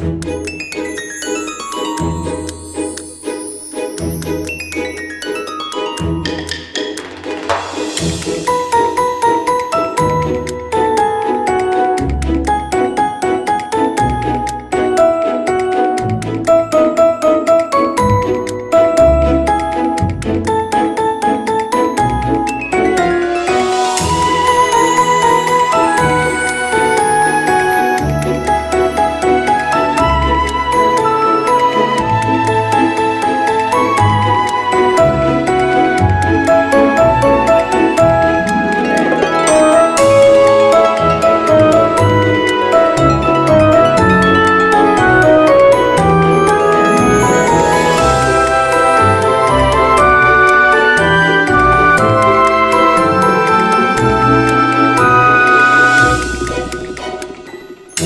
Música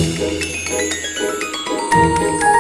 Thank you.